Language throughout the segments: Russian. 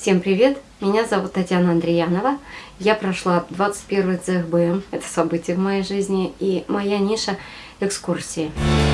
Всем привет! Меня зовут Татьяна Андреянова. Я прошла 21 ЦХБМ, это событие в моей жизни, и моя ниша – экскурсии. Мне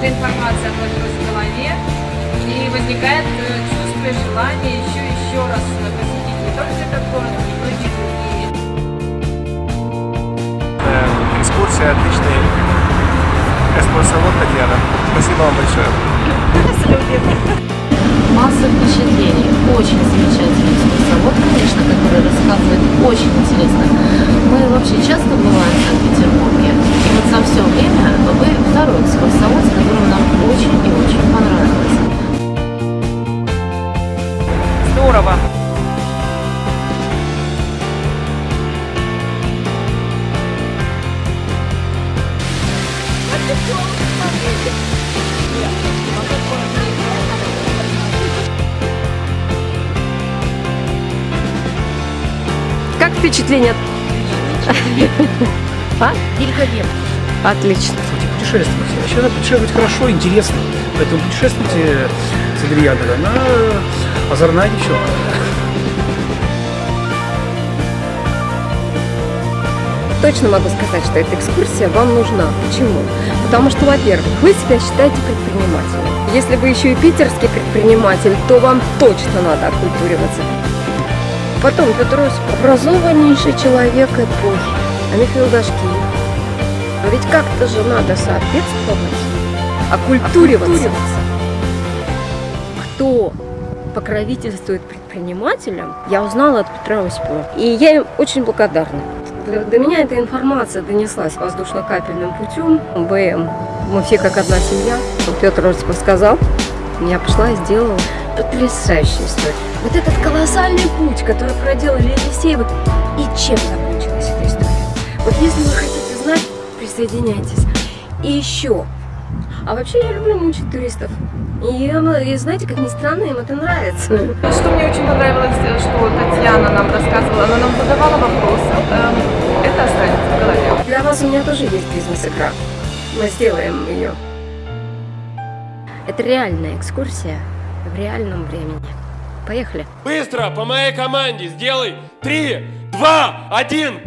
И много информации отложилось в голове. И возникает э, чувство и желание еще еще раз посетить не только этот город, но и многие другие. Э, Экскурсия отличная. Экскурсовод Татьяна. Спасибо вам большое. Масса впечатлений. Очень замечательный экскурсовод, конечно, который рассказывает очень интересно. Мы вообще Как впечатление? А? Великолепно. Отлично. путешествовать. Вообще надо путешествовать хорошо, интересно. Поэтому путешествуйте с Адрианой. Она озорная девчонка. Точно могу сказать, что эта экскурсия вам нужна. Почему? Потому что, во-первых, вы себя считаете предпринимателем. Если вы еще и питерский предприниматель, то вам точно надо оккультуриваться. Потом Петр Осипов, образованнейший человек эпохи, а Михаил Дашкиев. Но ведь как-то же надо соответствовать, оккультуриваться. Кто покровительствует предпринимателям, я узнала от Петра Осипова. И я им очень благодарна. До, меня эта информация донеслась воздушно-капельным путем. БМ. Мы все как одна семья. Петр Осипов сказал. Я пошла и сделала потрясающую историю. Вот этот колоссальный путь, который проделали Елисеевы. И чем закончилась эта история? Вот если вы хотите знать, присоединяйтесь. И еще. А вообще я люблю мучить туристов. И, и знаете, как ни странно, им это нравится. Что мне очень понравилось, что Татьяна нам рассказывала, она нам задавала вопросы. Вас у меня тоже есть бизнес-игра. Мы сделаем ее. Это реальная экскурсия в реальном времени. Поехали. Быстро, по моей команде, сделай три, два, один.